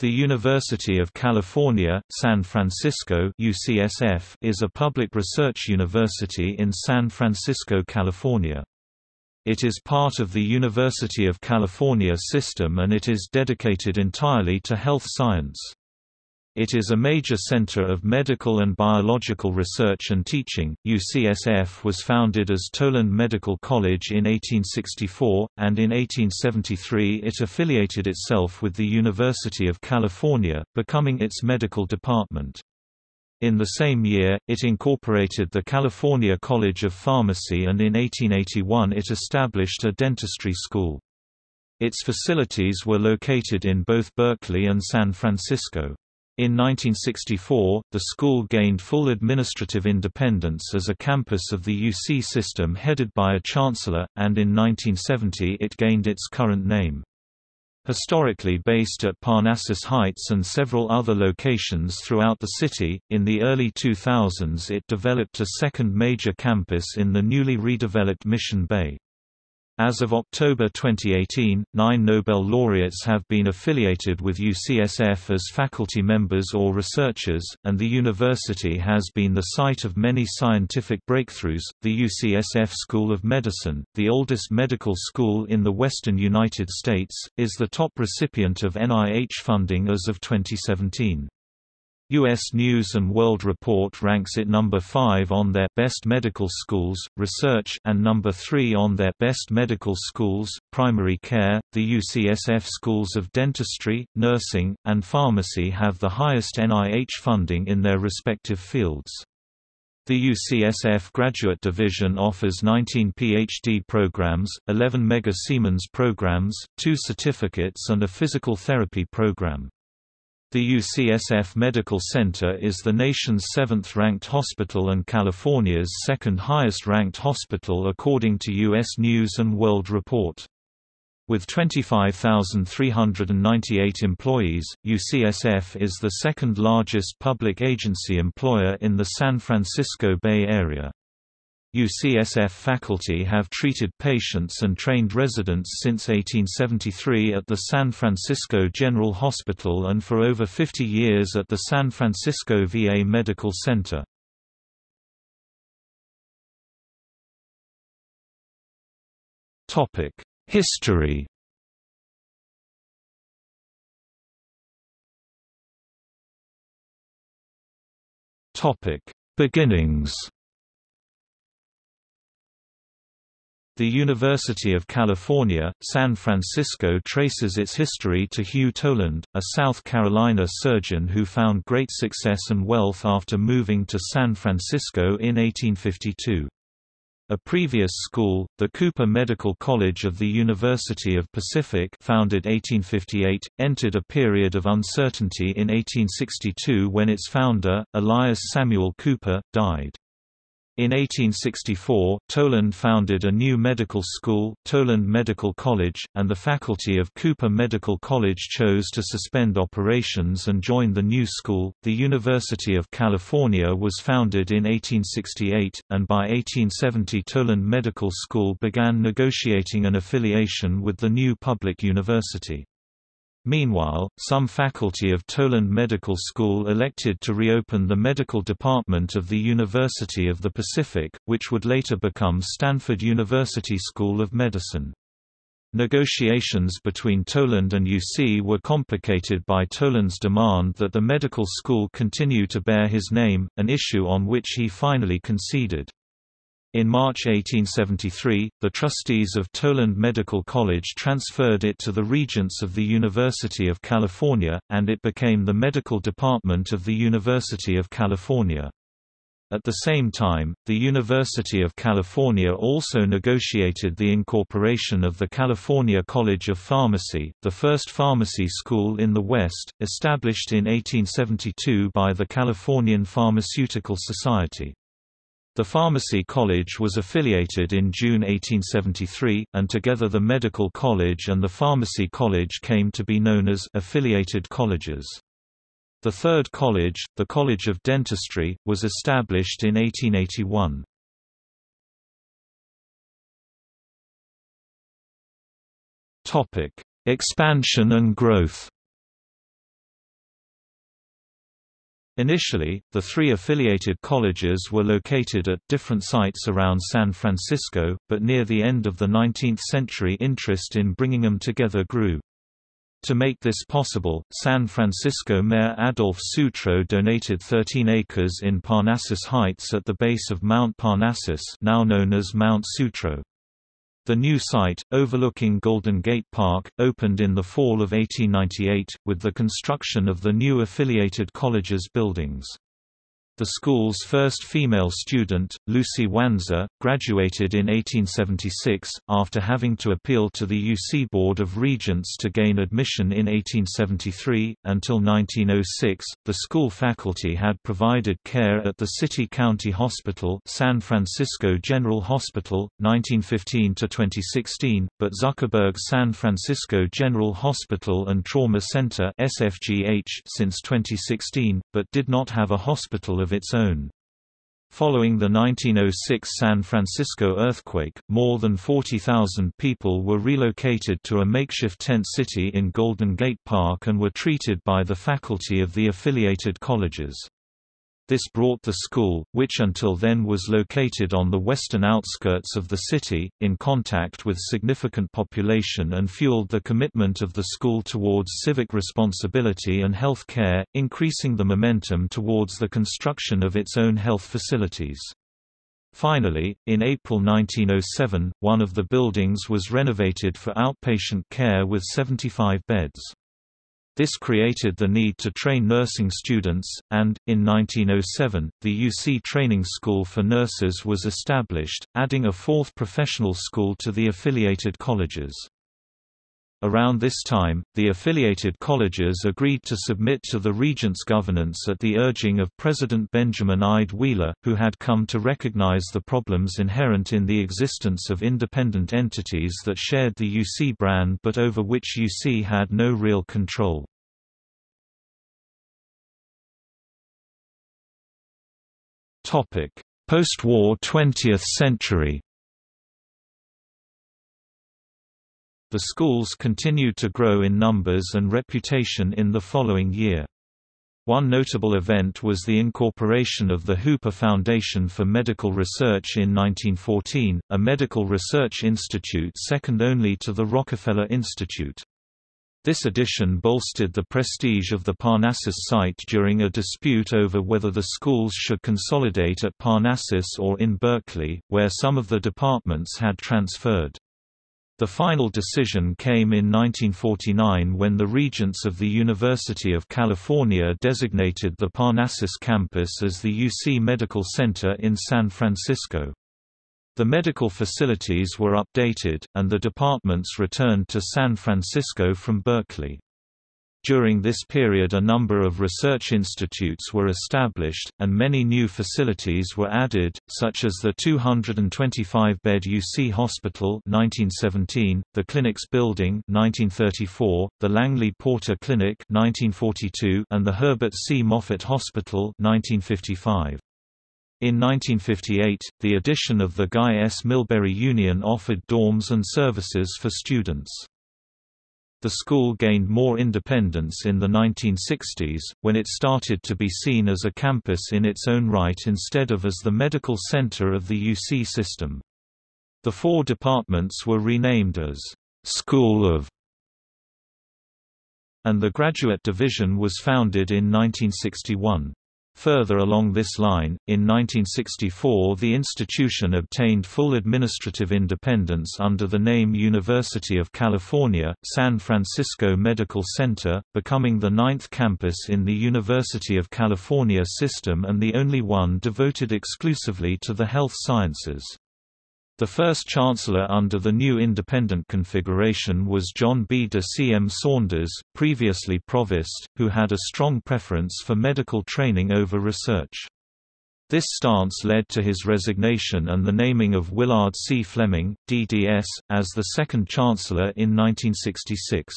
The University of California, San Francisco UCSF is a public research university in San Francisco, California. It is part of the University of California system and it is dedicated entirely to health science. It is a major center of medical and biological research and teaching. UCSF was founded as Toland Medical College in 1864, and in 1873 it affiliated itself with the University of California, becoming its medical department. In the same year, it incorporated the California College of Pharmacy and in 1881 it established a dentistry school. Its facilities were located in both Berkeley and San Francisco. In 1964, the school gained full administrative independence as a campus of the UC system headed by a chancellor, and in 1970 it gained its current name. Historically based at Parnassus Heights and several other locations throughout the city, in the early 2000s it developed a second major campus in the newly redeveloped Mission Bay. As of October 2018, nine Nobel laureates have been affiliated with UCSF as faculty members or researchers, and the university has been the site of many scientific breakthroughs. The UCSF School of Medicine, the oldest medical school in the western United States, is the top recipient of NIH funding as of 2017. U.S. News & World Report ranks it number 5 on their Best Medical Schools, Research and number 3 on their Best Medical Schools, Primary Care. The UCSF Schools of Dentistry, Nursing, and Pharmacy have the highest NIH funding in their respective fields. The UCSF Graduate Division offers 19 PhD programs, 11 Mega Siemens programs, 2 certificates and a physical therapy program. The UCSF Medical Center is the nation's seventh-ranked hospital and California's second-highest-ranked hospital according to U.S. News & World Report. With 25,398 employees, UCSF is the second-largest public agency employer in the San Francisco Bay Area. UCSF faculty have treated patients and trained residents since 1873 at the San Francisco General Hospital and for over 50 years at the San Francisco VA Medical Center. History Beginnings The University of California, San Francisco traces its history to Hugh Toland, a South Carolina surgeon who found great success and wealth after moving to San Francisco in 1852. A previous school, the Cooper Medical College of the University of Pacific founded 1858, entered a period of uncertainty in 1862 when its founder, Elias Samuel Cooper, died. In 1864, Toland founded a new medical school, Toland Medical College, and the faculty of Cooper Medical College chose to suspend operations and join the new school. The University of California was founded in 1868, and by 1870 Toland Medical School began negotiating an affiliation with the new public university. Meanwhile, some faculty of Toland Medical School elected to reopen the medical department of the University of the Pacific, which would later become Stanford University School of Medicine. Negotiations between Toland and UC were complicated by Toland's demand that the medical school continue to bear his name, an issue on which he finally conceded. In March 1873, the trustees of Toland Medical College transferred it to the Regents of the University of California, and it became the medical department of the University of California. At the same time, the University of California also negotiated the incorporation of the California College of Pharmacy, the first pharmacy school in the West, established in 1872 by the Californian Pharmaceutical Society. The Pharmacy College was affiliated in June 1873, and together the Medical College and the Pharmacy College came to be known as affiliated colleges. The third college, the College of Dentistry, was established in 1881. Expansion and growth Initially, the three affiliated colleges were located at different sites around San Francisco, but near the end of the 19th century interest in bringing them together grew. To make this possible, San Francisco Mayor Adolph Sutro donated 13 acres in Parnassus Heights at the base of Mount Parnassus now known as Mount Sutro. The new site, overlooking Golden Gate Park, opened in the fall of 1898, with the construction of the new affiliated colleges buildings. The school's first female student, Lucy Wanzer, graduated in 1876, after having to appeal to the UC Board of Regents to gain admission in 1873. Until 1906, the school faculty had provided care at the City County Hospital, San Francisco General Hospital, 1915 to 2016, but Zuckerberg San Francisco General Hospital and Trauma Center (SFGH) since 2016, but did not have a hospital of of its own. Following the 1906 San Francisco earthquake, more than 40,000 people were relocated to a makeshift tent city in Golden Gate Park and were treated by the faculty of the affiliated colleges. This brought the school, which until then was located on the western outskirts of the city, in contact with significant population and fueled the commitment of the school towards civic responsibility and health care, increasing the momentum towards the construction of its own health facilities. Finally, in April 1907, one of the buildings was renovated for outpatient care with 75 beds. This created the need to train nursing students, and, in 1907, the UC Training School for Nurses was established, adding a fourth professional school to the affiliated colleges. Around this time, the affiliated colleges agreed to submit to the Regents' governance at the urging of President Benjamin Ide Wheeler, who had come to recognize the problems inherent in the existence of independent entities that shared the UC brand but over which UC had no real control. Post-war 20th century The schools continued to grow in numbers and reputation in the following year. One notable event was the incorporation of the Hooper Foundation for Medical Research in 1914, a medical research institute second only to the Rockefeller Institute. This addition bolstered the prestige of the Parnassus site during a dispute over whether the schools should consolidate at Parnassus or in Berkeley, where some of the departments had transferred. The final decision came in 1949 when the Regents of the University of California designated the Parnassus campus as the UC Medical Center in San Francisco. The medical facilities were updated, and the departments returned to San Francisco from Berkeley. During this period a number of research institutes were established, and many new facilities were added, such as the 225-bed UC Hospital 1917, the Clinics Building 1934, the Langley Porter Clinic 1942, and the Herbert C. Moffitt Hospital 1955. In 1958, the addition of the Guy S. Millberry Union offered dorms and services for students. The school gained more independence in the 1960s, when it started to be seen as a campus in its own right instead of as the medical center of the UC system. The four departments were renamed as School of and the graduate division was founded in 1961. Further along this line, in 1964 the institution obtained full administrative independence under the name University of California, San Francisco Medical Center, becoming the ninth campus in the University of California system and the only one devoted exclusively to the health sciences. The first chancellor under the new independent configuration was John B. de C. M. Saunders, previously provost, who had a strong preference for medical training over research. This stance led to his resignation and the naming of Willard C. Fleming, DDS, as the second chancellor in 1966.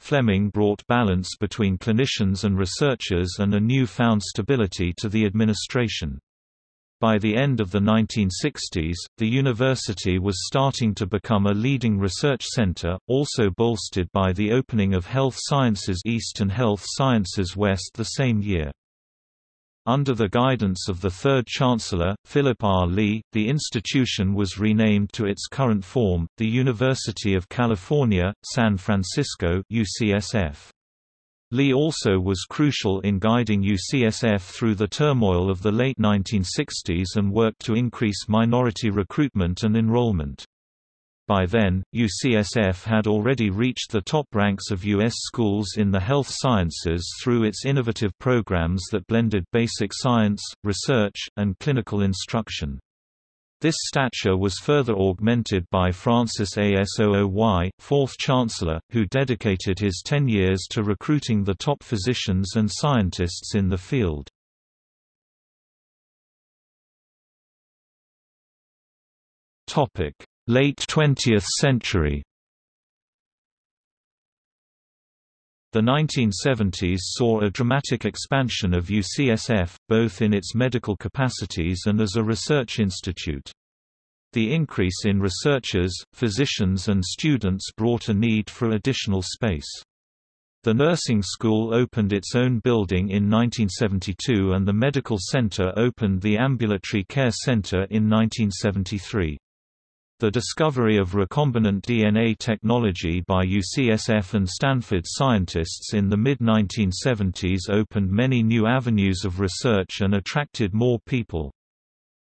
Fleming brought balance between clinicians and researchers and a new-found stability to the administration. By the end of the 1960s, the university was starting to become a leading research center, also bolstered by the opening of Health Sciences East and Health Sciences West the same year. Under the guidance of the third Chancellor, Philip R. Lee, the institution was renamed to its current form, the University of California, San Francisco UCSF. Lee also was crucial in guiding UCSF through the turmoil of the late 1960s and worked to increase minority recruitment and enrollment. By then, UCSF had already reached the top ranks of U.S. schools in the health sciences through its innovative programs that blended basic science, research, and clinical instruction. This stature was further augmented by Francis A. Sooy, fourth Chancellor, who dedicated his ten years to recruiting the top physicians and scientists in the field. Late 20th century The 1970s saw a dramatic expansion of UCSF, both in its medical capacities and as a research institute. The increase in researchers, physicians and students brought a need for additional space. The nursing school opened its own building in 1972 and the medical center opened the Ambulatory Care Center in 1973. The discovery of recombinant DNA technology by UCSF and Stanford scientists in the mid-1970s opened many new avenues of research and attracted more people.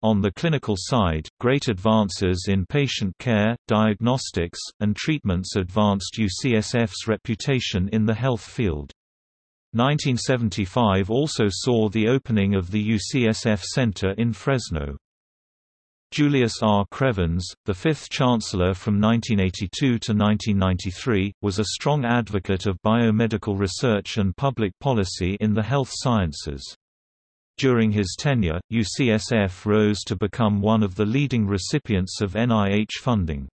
On the clinical side, great advances in patient care, diagnostics, and treatments advanced UCSF's reputation in the health field. 1975 also saw the opening of the UCSF Center in Fresno. Julius R. Krevans, the fifth Chancellor from 1982 to 1993, was a strong advocate of biomedical research and public policy in the health sciences. During his tenure, UCSF rose to become one of the leading recipients of NIH funding.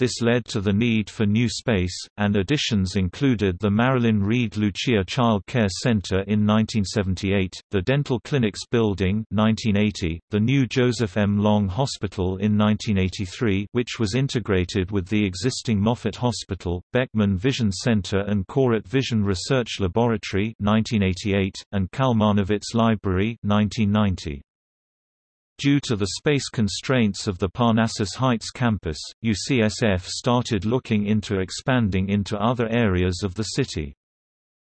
This led to the need for new space, and additions included the Marilyn Reed Lucia Child Care Center in 1978, the Dental Clinics Building 1980, the new Joseph M. Long Hospital in 1983 which was integrated with the existing Moffitt Hospital, Beckman Vision Center and Koret Vision Research Laboratory 1988, and Kalmanovitz Library 1990. Due to the space constraints of the Parnassus Heights campus, UCSF started looking into expanding into other areas of the city.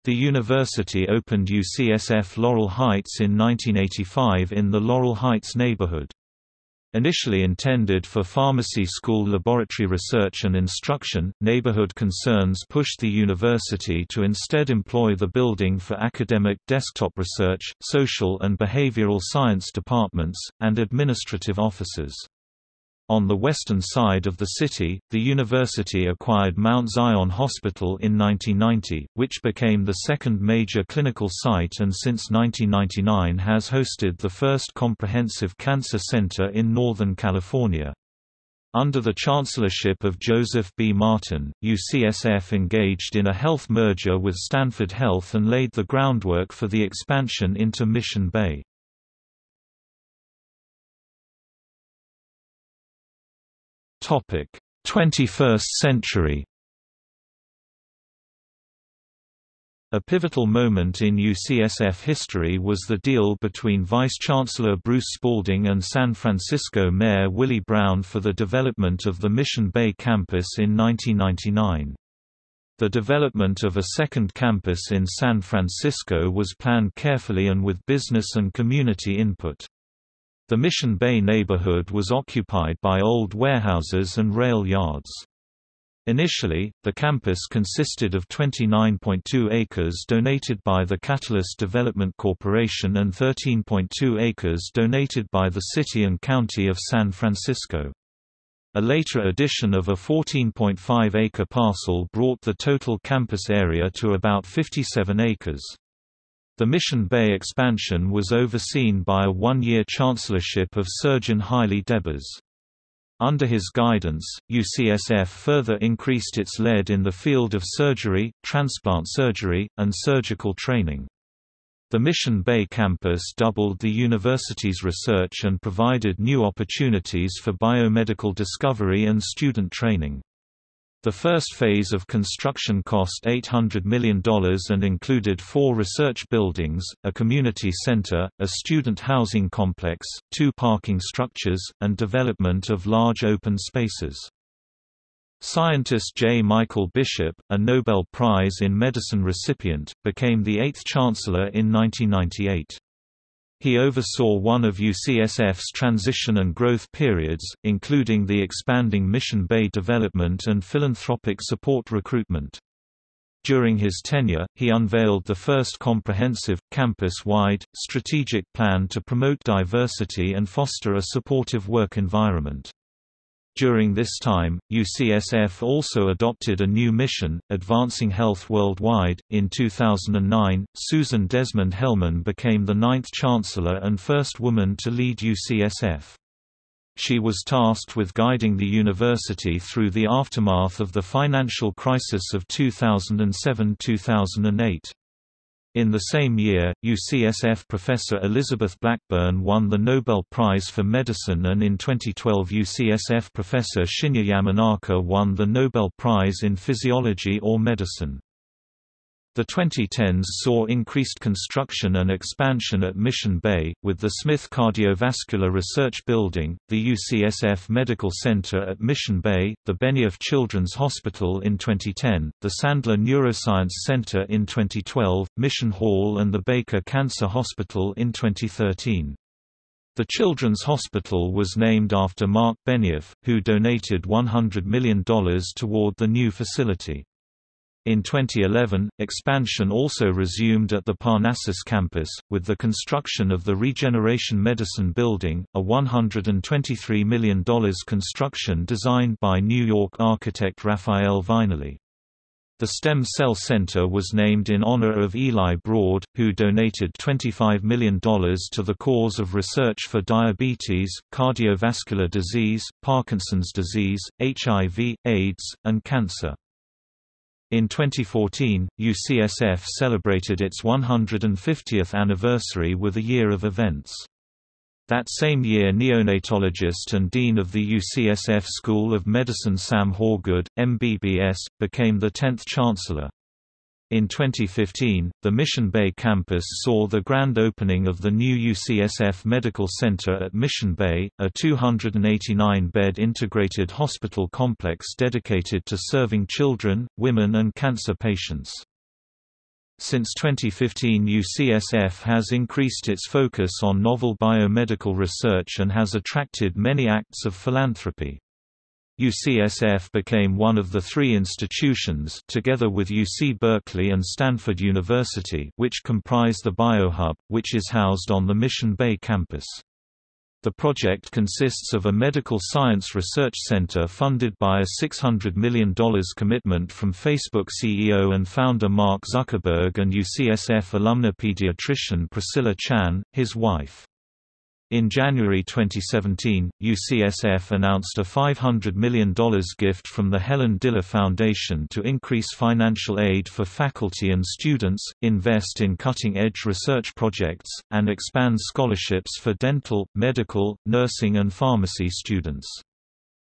The university opened UCSF Laurel Heights in 1985 in the Laurel Heights neighborhood. Initially intended for pharmacy school laboratory research and instruction, neighborhood concerns pushed the university to instead employ the building for academic desktop research, social and behavioral science departments, and administrative offices. On the western side of the city, the university acquired Mount Zion Hospital in 1990, which became the second major clinical site and since 1999 has hosted the first comprehensive cancer center in Northern California. Under the chancellorship of Joseph B. Martin, UCSF engaged in a health merger with Stanford Health and laid the groundwork for the expansion into Mission Bay. Topic: 21st century. A pivotal moment in UCSF history was the deal between Vice-Chancellor Bruce Spalding and San Francisco Mayor Willie Brown for the development of the Mission Bay campus in 1999. The development of a second campus in San Francisco was planned carefully and with business and community input. The Mission Bay neighborhood was occupied by old warehouses and rail yards. Initially, the campus consisted of 29.2 acres donated by the Catellus Development Corporation and 13.2 acres donated by the City and County of San Francisco. A later addition of a 14.5-acre parcel brought the total campus area to about 57 acres. The Mission Bay expansion was overseen by a one-year chancellorship of Surgeon Haile Debas. Under his guidance, UCSF further increased its lead in the field of surgery, transplant surgery, and surgical training. The Mission Bay campus doubled the university's research and provided new opportunities for biomedical discovery and student training. The first phase of construction cost $800 million and included four research buildings, a community center, a student housing complex, two parking structures, and development of large open spaces. Scientist J. Michael Bishop, a Nobel Prize in Medicine recipient, became the eighth chancellor in 1998. He oversaw one of UCSF's transition and growth periods, including the expanding Mission Bay development and philanthropic support recruitment. During his tenure, he unveiled the first comprehensive, campus-wide, strategic plan to promote diversity and foster a supportive work environment. During this time, UCSF also adopted a new mission, Advancing Health Worldwide. In 2009, Susan Desmond Hellmann became the ninth chancellor and first woman to lead UCSF. She was tasked with guiding the university through the aftermath of the financial crisis of 2007–2008. In the same year, UCSF professor Elizabeth Blackburn won the Nobel Prize for Medicine and in 2012 UCSF professor Shinya Yamanaka won the Nobel Prize in Physiology or Medicine. The 2010s saw increased construction and expansion at Mission Bay, with the Smith Cardiovascular Research Building, the UCSF Medical Center at Mission Bay, the Benioff Children's Hospital in 2010, the Sandler Neuroscience Center in 2012, Mission Hall and the Bakar Cancer Hospital in 2013. The Children's Hospital was named after Marc Benioff, who donated $100 million toward the new facility. In 2011, expansion also resumed at the Parnassus campus, with the construction of the Regeneration Medicine Building, a $123 million construction designed by New York architect Rafael Viñoly. The Stem Cell Center was named in honor of Eli Broad, who donated $25 million to the cause of research for diabetes, cardiovascular disease, Parkinson's disease, HIV, AIDS, and cancer. In 2014, UCSF celebrated its 150th anniversary with a year of events. That same year neonatologist and dean of the UCSF School of Medicine Sam Hawgood, MBBS, became the 10th chancellor. In 2015, the Mission Bay campus saw the grand opening of the new UCSF Medical Center at Mission Bay, a 289-bed integrated hospital complex dedicated to serving children, women and cancer patients. Since 2015 UCSF has increased its focus on novel biomedical research and has attracted many acts of philanthropy. UCSF became one of the three institutions together with UC Berkeley and Stanford University which comprise the BioHub, which is housed on the Mission Bay campus. The project consists of a medical science research center funded by a $600 million commitment from Facebook CEO and founder Mark Zuckerberg and UCSF alumna pediatrician Priscilla Chan, his wife. In January 2017, UCSF announced a $500 million gift from the Helen Diller Foundation to increase financial aid for faculty and students, invest in cutting-edge research projects, and expand scholarships for dental, medical, nursing and pharmacy students.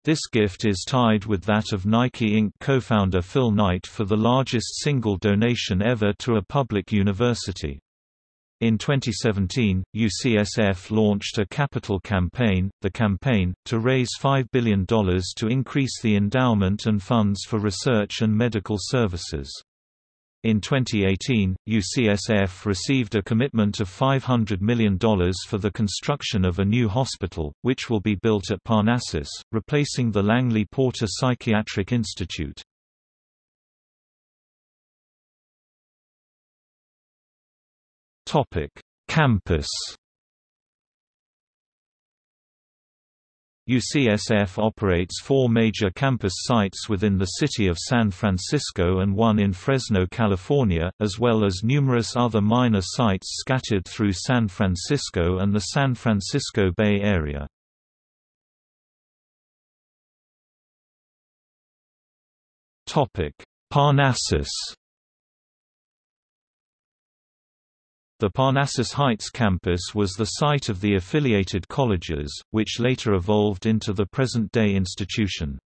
This gift is tied with that of Nike Inc. co-founder Phil Knight for the largest single donation ever to a public university. In 2017, UCSF launched a capital campaign, The Campaign, to raise $5 billion to increase the endowment and funds for research and medical services. In 2018, UCSF received a commitment of $500 million for the construction of a new hospital, which will be built at Parnassus, replacing the Langley Porter Psychiatric Institute. Topic: Campus. UCSF operates four major campus sites within the city of San Francisco and one in Fresno, California, as well as numerous other minor sites scattered through San Francisco and the San Francisco Bay Area. Parnassus The Parnassus Heights campus was the site of the affiliated colleges, which later evolved into the present-day institution.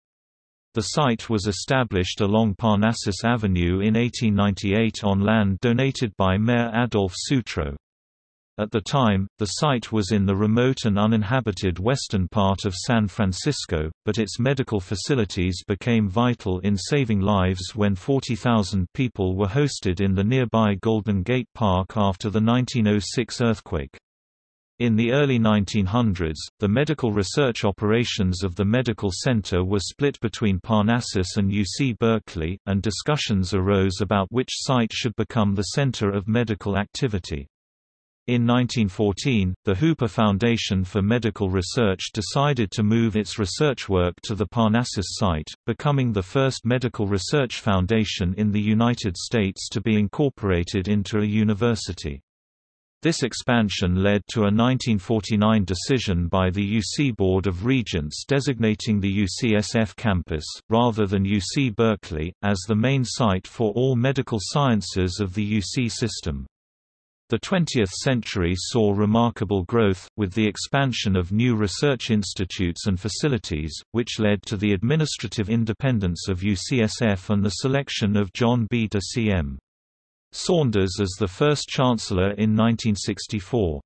The site was established along Parnassus Avenue in 1898 on land donated by Mayor Adolph Sutro. At the time, the site was in the remote and uninhabited western part of San Francisco, but its medical facilities became vital in saving lives when 40,000 people were hosted in the nearby Golden Gate Park after the 1906 earthquake. In the early 1900s, the medical research operations of the medical center were split between Parnassus and UC Berkeley, and discussions arose about which site should become the center of medical activity. In 1914, the Hooper Foundation for Medical Research decided to move its research work to the Parnassus site, becoming the first medical research foundation in the United States to be incorporated into a university. This expansion led to a 1949 decision by the UC Board of Regents designating the UCSF campus, rather than UC Berkeley, as the main site for all medical sciences of the UC system. The 20th century saw remarkable growth, with the expansion of new research institutes and facilities, which led to the administrative independence of UCSF and the selection of John B. de C.M. Saunders as the first chancellor in 1964.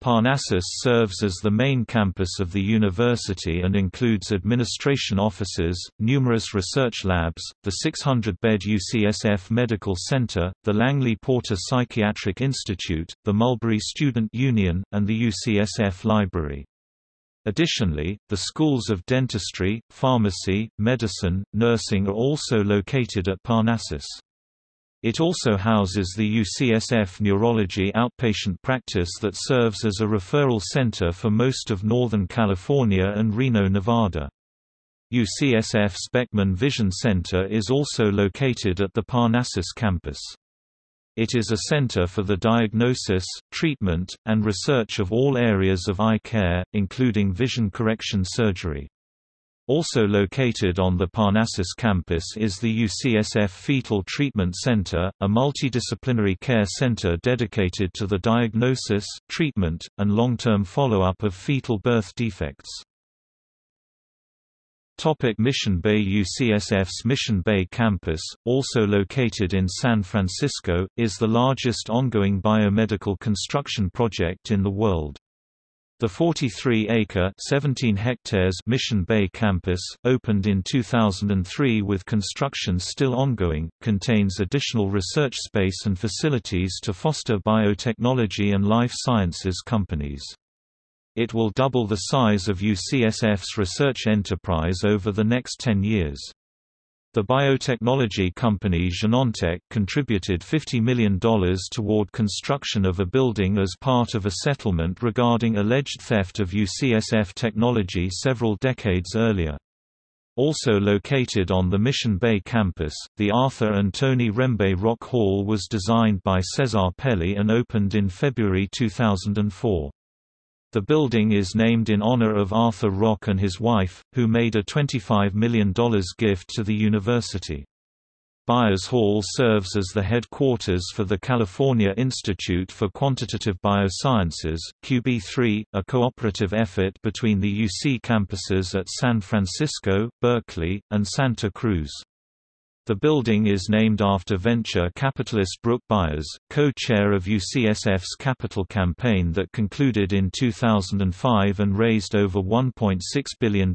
Parnassus serves as the main campus of the university and includes administration offices, numerous research labs, the 600-bed UCSF Medical Center, the Langley Porter Psychiatric Institute, the Millberry Student Union, and the UCSF Library. Additionally, the schools of dentistry, pharmacy, medicine, nursing are also located at Parnassus. It also houses the UCSF Neurology outpatient practice that serves as a referral center for most of Northern California and Reno, Nevada. UCSF Beckman Vision Center is also located at the Parnassus campus. It is a center for the diagnosis, treatment, and research of all areas of eye care, including vision correction surgery. Also located on the Parnassus campus is the UCSF Fetal Treatment Center, a multidisciplinary care center dedicated to the diagnosis, treatment, and long-term follow-up of fetal birth defects. Mission Bay UCSF's Mission Bay campus, also located in San Francisco, is the largest ongoing biomedical construction project in the world. The 43-acre (17 hectares) Mission Bay campus, opened in 2003 with construction still ongoing, contains additional research space and facilities to foster biotechnology and life sciences companies. It will double the size of UCSF's research enterprise over the next 10 years. The biotechnology company Genentech contributed $50 million toward construction of a building as part of a settlement regarding alleged theft of UCSF technology several decades earlier. Also located on the Mission Bay campus, the Arthur and Toni Rembe Rock Hall was designed by Cesar Pelli and opened in February 2004. The building is named in honor of Arthur Rock and his wife, who made a $25 million gift to the university. Byers Hall serves as the headquarters for the California Institute for Quantitative Biosciences QB3, a cooperative effort between the UC campuses at San Francisco, Berkeley, and Santa Cruz. The building is named after venture capitalist Brook Byers, co-chair of UCSF's capital campaign that concluded in 2005 and raised over $1.6 billion.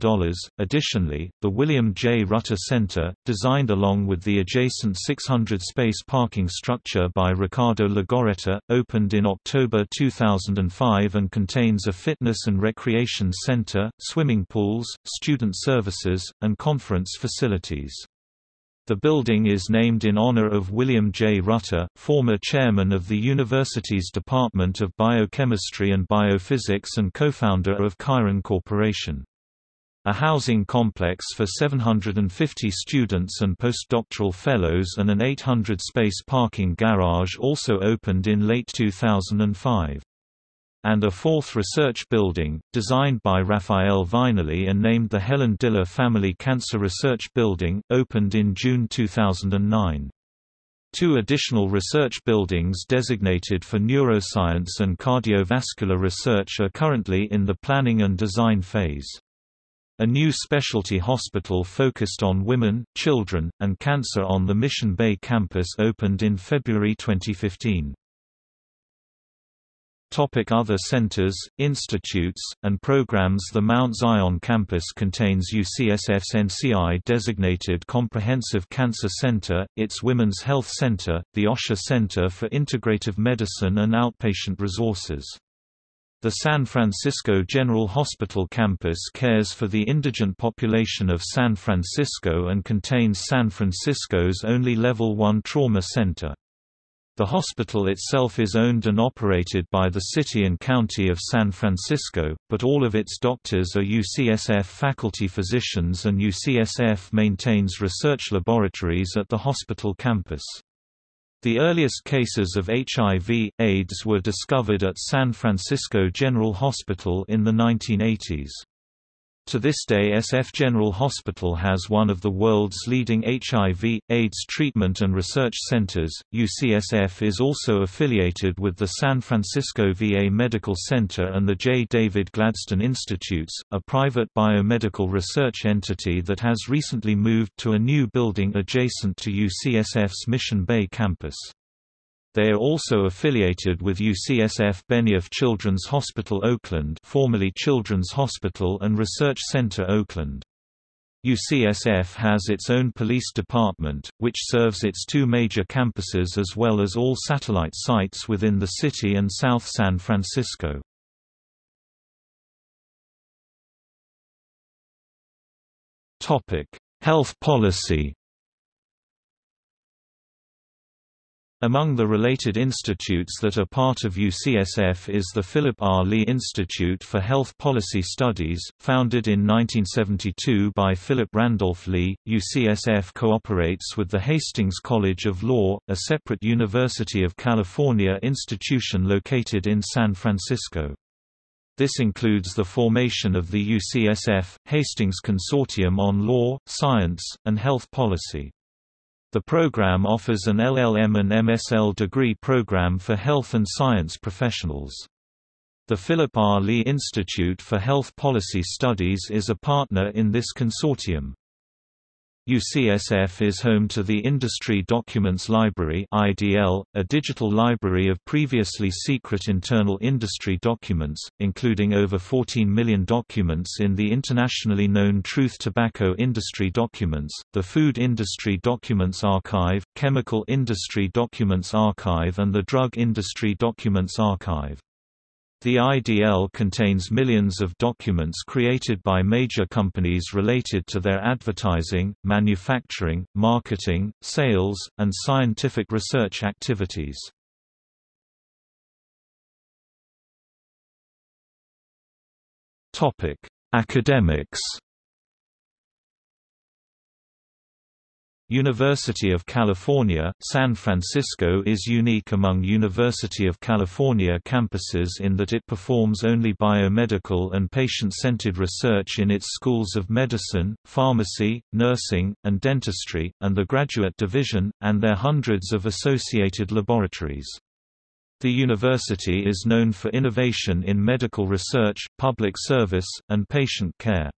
Additionally, the William J. Rutter Center, designed along with the adjacent 600-space parking structure by Ricardo Legorreta, opened in October 2005 and contains a fitness and recreation center, swimming pools, student services, and conference facilities. The building is named in honor of William J. Rutter, former chairman of the university's Department of Biochemistry and Biophysics and co-founder of Chiron Corporation. A housing complex for 750 students and postdoctoral fellows and an 800-space parking garage also opened in late 2005 and a fourth research building, designed by Rafael Viñoly and named the Helen Diller Family Cancer Research Building, opened in June 2009. Two additional research buildings designated for neuroscience and cardiovascular research are currently in the planning and design phase. A new specialty hospital focused on women, children, and cancer on the Mission Bay campus opened in February 2015. Topic other centers, institutes, and programs The Mount Zion campus contains UCSF's NCI-designated Comprehensive Cancer Center, its Women's Health Center, the Osher Center for Integrative Medicine and Outpatient Resources. The San Francisco General Hospital campus cares for the indigent population of San Francisco and contains San Francisco's only Level 1 trauma center. The hospital itself is owned and operated by the City and County of San Francisco, but all of its doctors are UCSF faculty physicians and UCSF maintains research laboratories at the hospital campus. The earliest cases of HIV, AIDS were discovered at San Francisco General Hospital in the 1980s. To this day SF General Hospital has one of the world's leading HIV, AIDS treatment and research centers. UCSF is also affiliated with the San Francisco VA Medical Center and the J. David Gladstone Institutes, a private biomedical research entity that has recently moved to a new building adjacent to UCSF's Mission Bay campus. They are also affiliated with UCSF Benioff Children's Hospital Oakland formerly Children's Hospital and Research Center Oakland. UCSF has its own police department, which serves its two major campuses as well as all satellite sites within the city and South San Francisco. Health policy Among the related institutes that are part of UCSF is the Philip R. Lee Institute for Health Policy Studies, founded in 1972 by Philip Randolph Lee. UCSF cooperates with the Hastings College of Law, a separate University of California institution located in San Francisco. This includes the formation of the UCSF Hastings Consortium on Law, Science, and Health Policy. The program offers an LLM and MSL degree program for health and science professionals. The Philip R. Lee Institute for Health Policy Studies is a partner in this consortium. UCSF is home to the Industry Documents Library (IDL), a digital library of previously secret internal industry documents, including over 14 million documents in the internationally known Truth Tobacco Industry Documents, the Food Industry Documents Archive, Chemical Industry Documents Archive and the Drug Industry Documents Archive. The IDL contains millions of documents created by major companies related to their advertising, manufacturing, marketing, sales, and scientific research activities. Academics University of California, San Francisco is unique among University of California campuses in that it performs only biomedical and patient-centered research in its schools of medicine, pharmacy, nursing, and dentistry, and the graduate division, and their hundreds of associated laboratories. The university is known for innovation in medical research, public service, and patient care.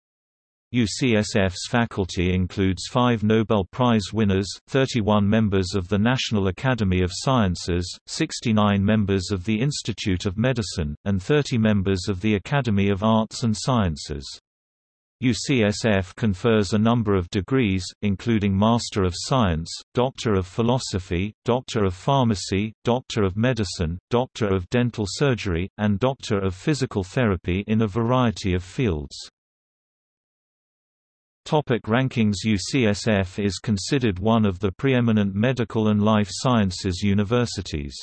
UCSF's faculty includes five Nobel Prize winners, 31 members of the National Academy of Sciences, 69 members of the Institute of Medicine, and 30 members of the Academy of Arts and Sciences. UCSF confers a number of degrees, including Master of Science, Doctor of Philosophy, Doctor of Pharmacy, Doctor of Medicine, Doctor of Dental Surgery, and Doctor of Physical Therapy in a variety of fields. Topic rankings UCSF is considered one of the preeminent medical and life sciences universities.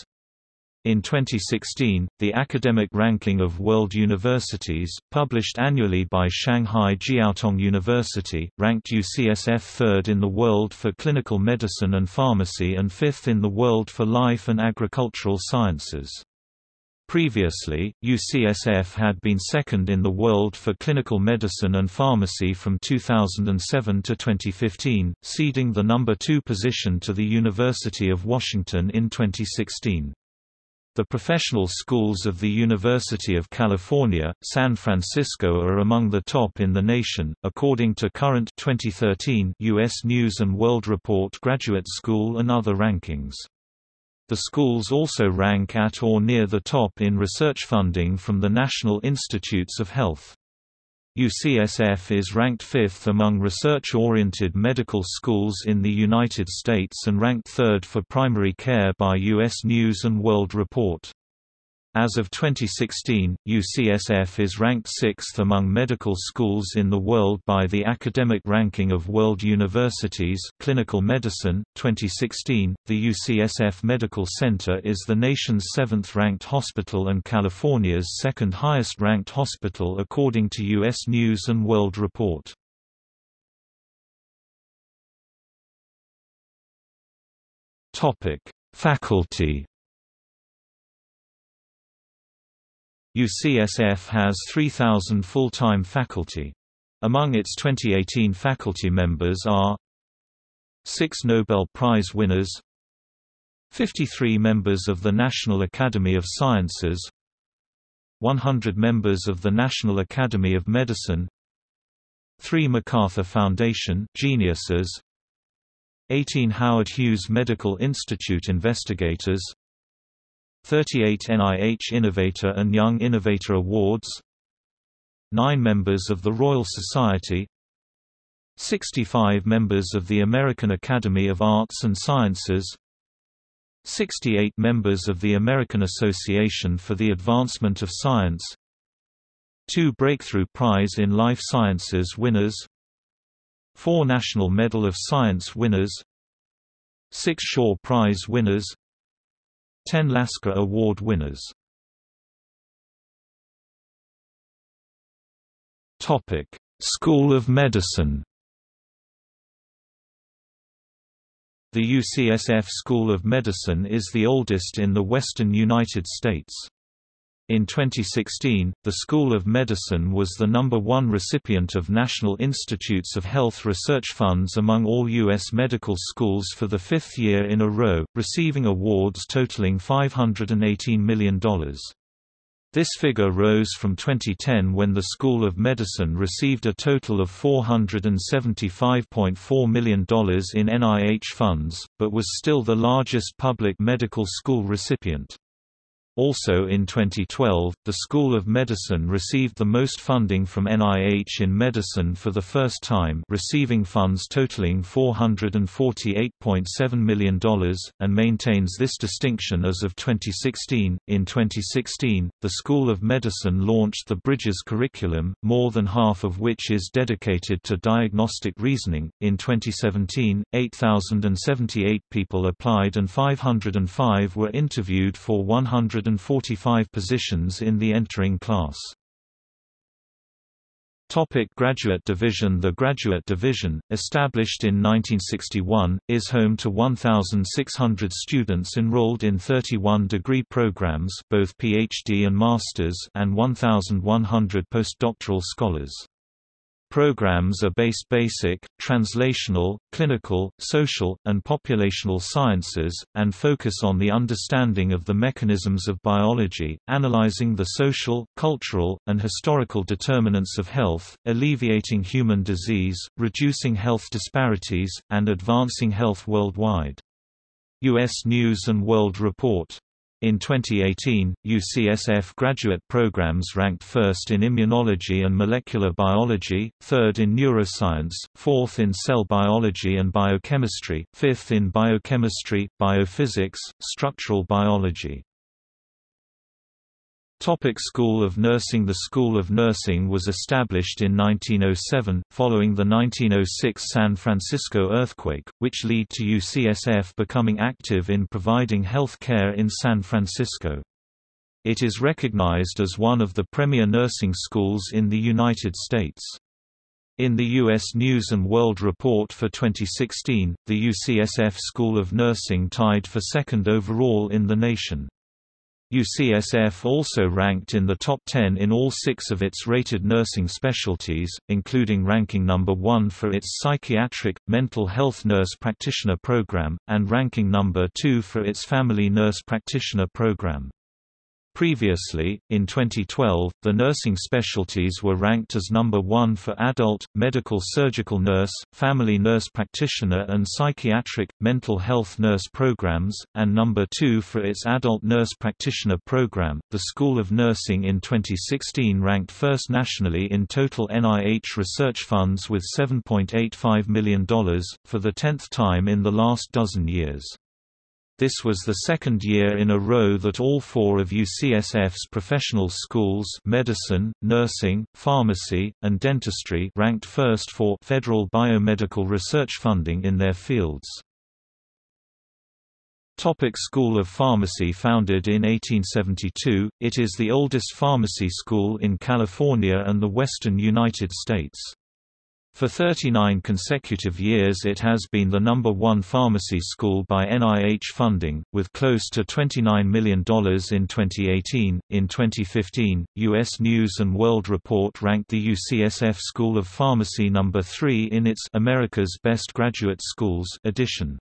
In 2016, the Academic Ranking of World Universities, published annually by Shanghai Jiaotong University, ranked UCSF third in the world for clinical medicine and pharmacy and fifth in the world for life and agricultural sciences. Previously, UCSF had been second in the world for clinical medicine and pharmacy from 2007 to 2015, ceding the number two position to the University of Washington in 2016. The professional schools of the University of California, San Francisco are among the top in the nation, according to current 2013 U.S. News & World Report Graduate School and other rankings. The schools also rank at or near the top in research funding from the National Institutes of Health. UCSF is ranked fifth among research-oriented medical schools in the United States and ranked third for primary care by U.S. News & World Report. As of 2016, UCSF is ranked sixth among medical schools in the world by the Academic Ranking of World Universities Clinical Medicine. 2016, the UCSF Medical Center is the nation's seventh-ranked hospital and California's second highest-ranked hospital according to U.S. News & World Report. Faculty UCSF has 3,000 full-time faculty. Among its 2018 faculty members are six Nobel Prize winners 53 members of the National Academy of Sciences 100 members of the National Academy of Medicine 3 MacArthur Foundation geniuses 18 Howard Hughes Medical Institute investigators 38 NIH Innovator and Young Innovator Awards 9 members of the Royal Society 65 members of the American Academy of Arts and Sciences 68 members of the American Association for the Advancement of Science 2 Breakthrough Prize in Life Sciences winners 4 National Medal of Science winners 6 Shaw Prize winners 10 Lasker Award winners School of Medicine The UCSF School of Medicine is the oldest in the western United States. In 2016, the School of Medicine was the number one recipient of National Institutes of Health research funds among all U.S. medical schools for the fifth year in a row, receiving awards totaling $518 million. This figure rose from 2010 when the School of Medicine received a total of $475.4 million in NIH funds, but was still the largest public medical school recipient. Also in 2012, the School of Medicine received the most funding from NIH in medicine for the first time receiving funds totaling $448.7 million, and maintains this distinction as of 2016. In 2016, the School of Medicine launched the Bridges curriculum, more than half of which is dedicated to diagnostic reasoning. In 2017, 8,078 people applied and 505 were interviewed for 100 145 positions in the entering class. Topic Graduate Division The Graduate Division, established in 1961, is home to 1,600 students enrolled in 31 degree programs both PhD and Masters and 1,100 postdoctoral scholars. Programs are based basic, translational, clinical, social, and populational sciences, and focus on the understanding of the mechanisms of biology, analyzing the social, cultural, and historical determinants of health, alleviating human disease, reducing health disparities, and advancing health worldwide. U.S. News & World Report in 2018, UCSF graduate programs ranked first in immunology and molecular biology, third in neuroscience, fourth in cell biology and biochemistry, fifth in biochemistry, biophysics, structural biology. Topic School of Nursing The School of Nursing was established in 1907, following the 1906 San Francisco earthquake, which led to UCSF becoming active in providing health care in San Francisco. It is recognized as one of the premier nursing schools in the United States. In the U.S. News & World Report for 2016, the UCSF School of Nursing tied for second overall in the nation. UCSF also ranked in the top 10 in all six of its rated nursing specialties, including ranking number 1 for its psychiatric, mental health nurse practitioner program, and ranking number 2 for its family nurse practitioner program. Previously, in 2012, the nursing specialties were ranked as number one for adult, medical surgical nurse, family nurse practitioner and psychiatric, mental health nurse programs, and number two for its adult nurse practitioner program. The School of Nursing in 2016 ranked first nationally in total NIH research funds with $7.85 million, for the tenth time in the last dozen years. This was the second year in a row that all four of UCSF's professional schools medicine, nursing, pharmacy, and dentistry ranked first for federal biomedical research funding in their fields. Topic School of Pharmacy Founded in 1872, it is the oldest pharmacy school in California and the western United States. For 39 consecutive years it has been the number one pharmacy school by NIH funding, with close to $29 million in 2018. In 2015, U.S. News & World Report ranked the UCSF School of Pharmacy number 3 in its America's Best Graduate Schools edition.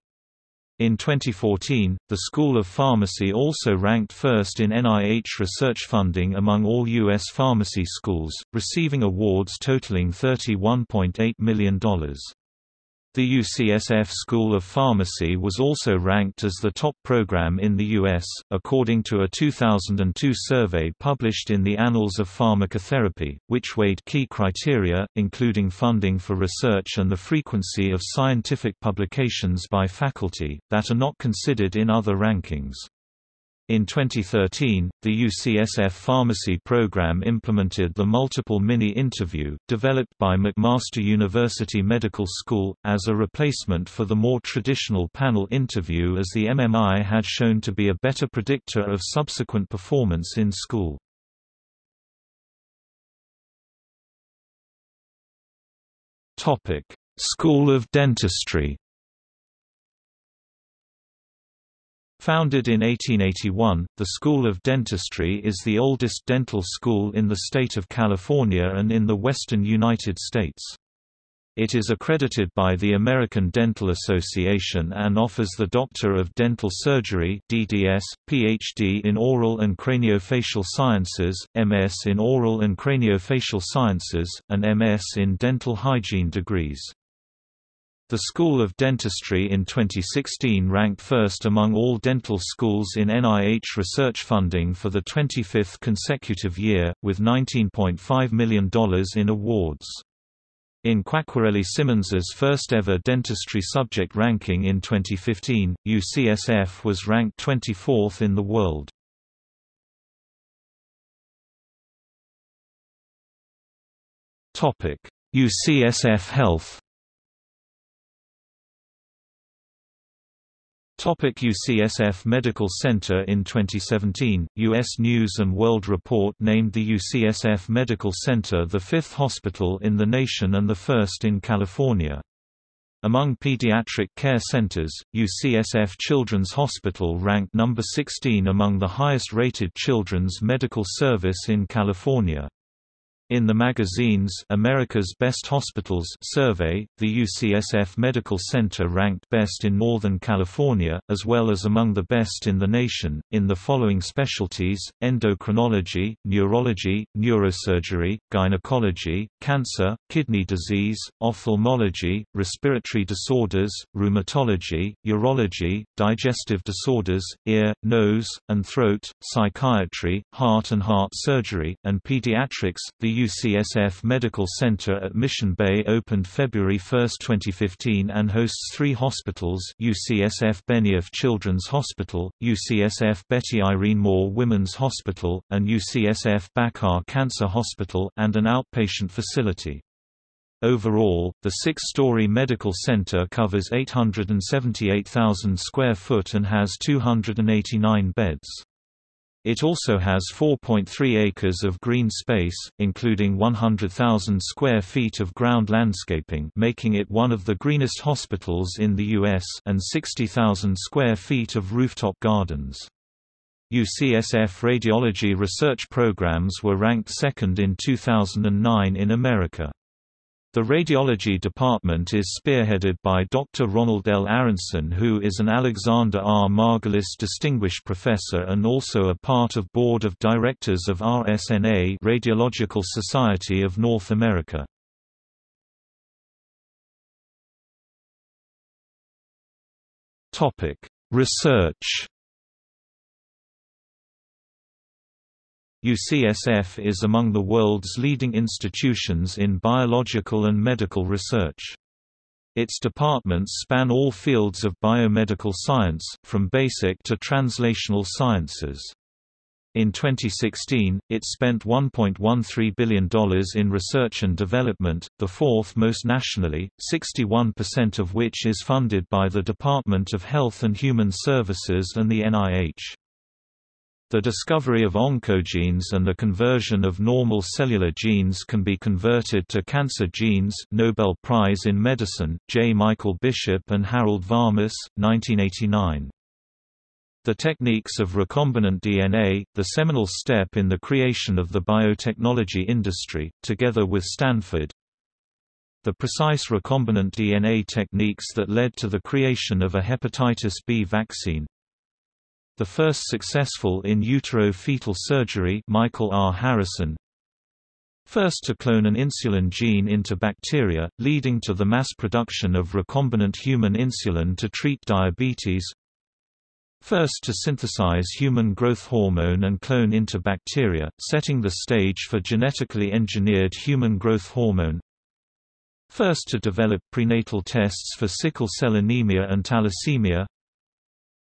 In 2014, the School of Pharmacy also ranked first in NIH research funding among all U.S. pharmacy schools, receiving awards totaling $31.8 million. The UCSF School of Pharmacy was also ranked as the top program in the U.S., according to a 2002 survey published in the Annals of Pharmacotherapy, which weighed key criteria, including funding for research and the frequency of scientific publications by faculty, that are not considered in other rankings. In 2013, the UCSF Pharmacy program implemented the multiple mini-interview, developed by McMaster University Medical School, as a replacement for the more traditional panel interview as the MMI had shown to be a better predictor of subsequent performance in school. School of Dentistry Founded in 1881, the School of Dentistry is the oldest dental school in the state of California and in the western United States. It is accredited by the American Dental Association and offers the Doctor of Dental Surgery DDS, PhD in Oral and Craniofacial Sciences, MS in Oral and Craniofacial Sciences, and MS in Dental Hygiene degrees. The School of Dentistry in 2016 ranked first among all dental schools in NIH research funding for the 25th consecutive year, with $19.5 million in awards. In Quacquarelli Symonds's first ever dentistry subject ranking in 2015, UCSF was ranked 24th in the world. UCSF Health Topic UCSF Medical Center In 2017, U.S. News & World Report named the UCSF Medical Center the fifth hospital in the nation and the first in California. Among pediatric care centers, UCSF Children's Hospital ranked number 16 among the highest-rated children's medical service in California. In the magazine's America's Best Hospitals survey, the UCSF Medical Center ranked best in Northern California, as well as among the best in the nation, in the following specialties, endocrinology, neurology, neurosurgery, gynecology, cancer, kidney disease, ophthalmology, respiratory disorders, rheumatology, urology, digestive disorders, ear, nose, and throat, psychiatry, heart and heart surgery, and pediatrics. The UCSF Medical Center at Mission Bay opened February 1, 2015 and hosts three hospitals UCSF Benioff Children's Hospital, UCSF Betty Irene Moore Women's Hospital, and UCSF Bakar Cancer Hospital and an outpatient facility. Overall, the six-story medical center covers 878,000 square foot and has 289 beds. It also has 4.3 acres of green space, including 100,000 square feet of ground landscaping making it one of the greenest hospitals in the U.S. and 60,000 square feet of rooftop gardens. UCSF radiology research programs were ranked second in 2009 in America. The radiology department is spearheaded by Dr. Ronald L. Arenson who is an Alexander R. Margulis Distinguished Professor and also a part of Board of Directors of RSNA Radiological Society of North America. Research UCSF is among the world's leading institutions in biological and medical research. Its departments span all fields of biomedical science, from basic to translational sciences. In 2016, it spent $1.13 billion in research and development, the fourth most nationally, 61% of which is funded by the Department of Health and Human Services and the NIH. The discovery of oncogenes and the conversion of normal cellular genes can be converted to cancer genes Nobel Prize in Medicine, J. Michael Bishop and Harold Varmus, 1989. The techniques of recombinant DNA, the seminal step in the creation of the biotechnology industry, together with Stanford, the precise recombinant DNA techniques that led to the creation of a hepatitis B vaccine, the first successful in utero fetal surgery Michael R. Harrison. First to clone an insulin gene into bacteria, leading to the mass production of recombinant human insulin to treat diabetes. First to synthesize human growth hormone and clone into bacteria, setting the stage for genetically engineered human growth hormone. First to develop prenatal tests for sickle cell anemia and thalassemia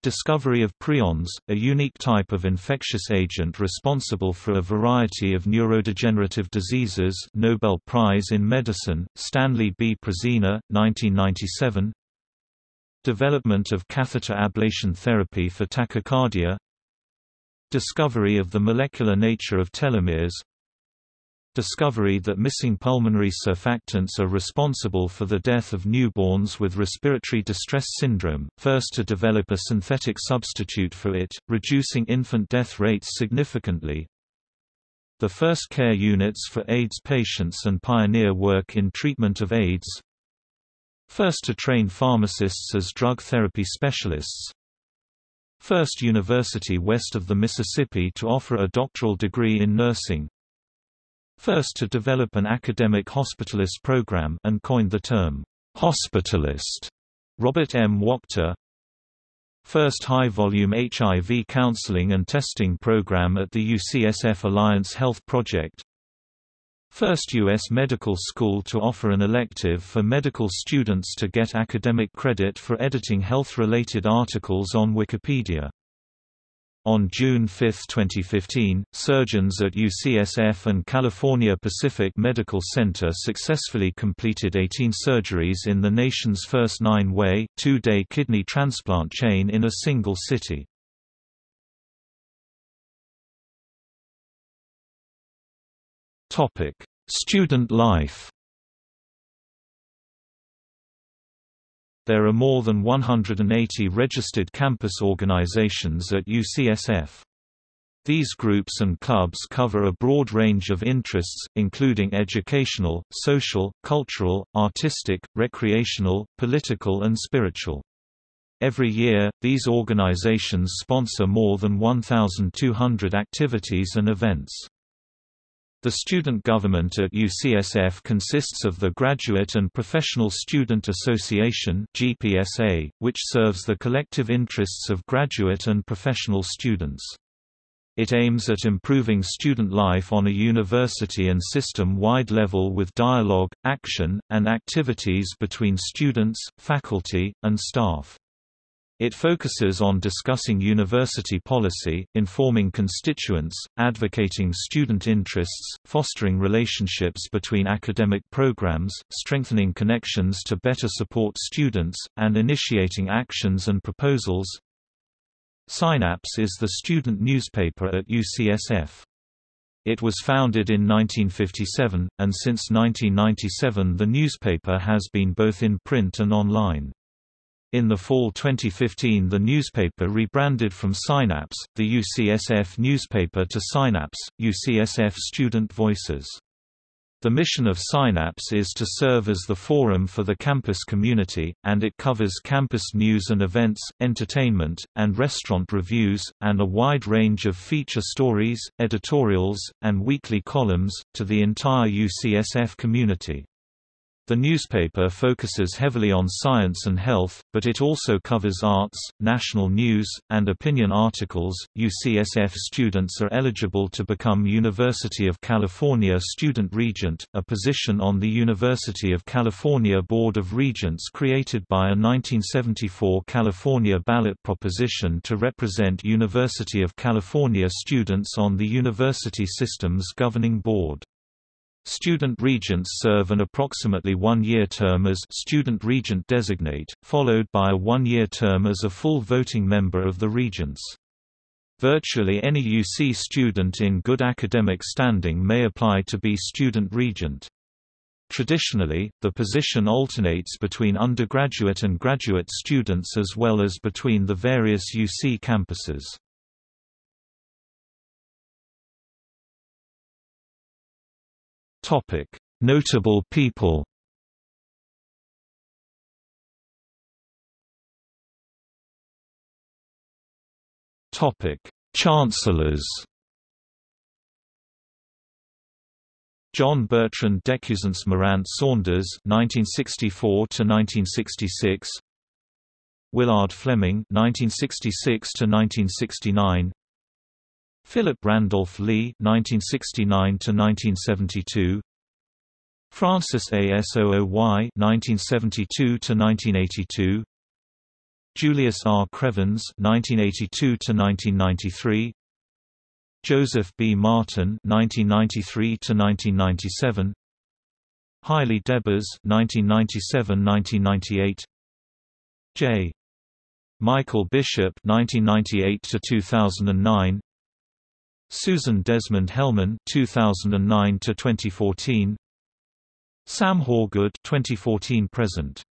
Discovery of prions, a unique type of infectious agent responsible for a variety of neurodegenerative diseases Nobel Prize in Medicine, Stanley B. Prusiner, 1997 Development of catheter ablation therapy for tachycardia. Discovery of the molecular nature of telomeres discovery that missing pulmonary surfactants are responsible for the death of newborns with respiratory distress syndrome, first to develop a synthetic substitute for it, reducing infant death rates significantly. The first care units for AIDS patients and pioneer work in treatment of AIDS. First to train pharmacists as drug therapy specialists. First university west of the Mississippi to offer a doctoral degree in nursing first to develop an academic hospitalist program and coined the term, hospitalist. Robert M. Wachter First high-volume HIV counseling and testing program at the UCSF Alliance Health Project First U.S. medical school to offer an elective for medical students to get academic credit for editing health-related articles on Wikipedia on June 5, 2015, surgeons at UCSF and California Pacific Medical Center successfully completed 18 surgeries in the nation's first nine-way, two-day kidney transplant chain in a single city. Student life There are more than 180 registered campus organizations at UCSF. These groups and clubs cover a broad range of interests, including educational, social, cultural, artistic, recreational, political and spiritual. Every year, these organizations sponsor more than 1,200 activities and events. The student government at UCSF consists of the Graduate and Professional Student Association (GPSA), which serves the collective interests of graduate and professional students. It aims at improving student life on a university and system-wide level with dialogue, action, and activities between students, faculty, and staff. It focuses on discussing university policy, informing constituents, advocating student interests, fostering relationships between academic programs, strengthening connections to better support students, and initiating actions and proposals. Synapse is the student newspaper at UCSF. It was founded in 1957, and since 1997 the newspaper has been both in print and online. In the fall 2015 the newspaper rebranded from Synapse, the UCSF newspaper to Synapse, UCSF Student Voices. The mission of Synapse is to serve as the forum for the campus community, and it covers campus news and events, entertainment, and restaurant reviews, and a wide range of feature stories, editorials, and weekly columns, to the entire UCSF community. The newspaper focuses heavily on science and health, but it also covers arts, national news, and opinion articles. UCSF students are eligible to become University of California Student Regent, a position on the University of California Board of Regents created by a 1974 California ballot proposition to represent University of California students on the university system's governing board. Student regents serve an approximately one-year term as student regent designate, followed by a one-year term as a full voting member of the regents. Virtually any UC student in good academic standing may apply to be student regent. Traditionally, the position alternates between undergraduate and graduate students as well as between the various UC campuses. Topic: Notable people. Topic: Chancellors. John Bertrand Decuzens Morant Saunders (1964–1966), Willard Fleming (1966–1969), Philip Randolph Lee (1969–1972), Francis A. Sooy (1972–1982), Julius R. Krevans (1982–1993), Joseph B. Martin (1993–1997), Haile Debas (1997–1998), J. Michael Bishop (1998–2009), Susan Desmond Hellmann 2009 to 2014 Sam Hawgood 2014 present.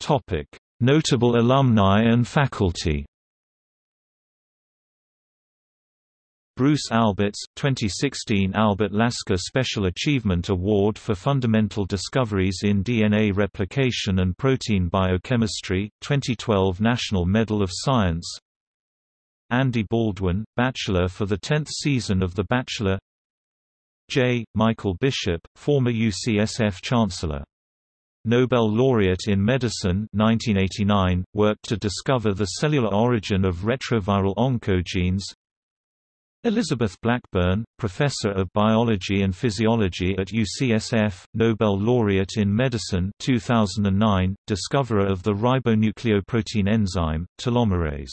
Topic Notable alumni and faculty Bruce Alberts, 2016 Albert Lasker Special Achievement Award for Fundamental Discoveries in DNA Replication and Protein Biochemistry, 2012 National Medal of Science Andy Baldwin, Bachelor for the 10th season of The Bachelor J. Michael Bishop, former UCSF Chancellor. Nobel laureate in medicine 1989, worked to discover the cellular origin of retroviral oncogenes Elizabeth Blackburn, Professor of Biology and Physiology at UCSF, Nobel laureate in medicine 2009, discoverer of the ribonucleoprotein enzyme, telomerase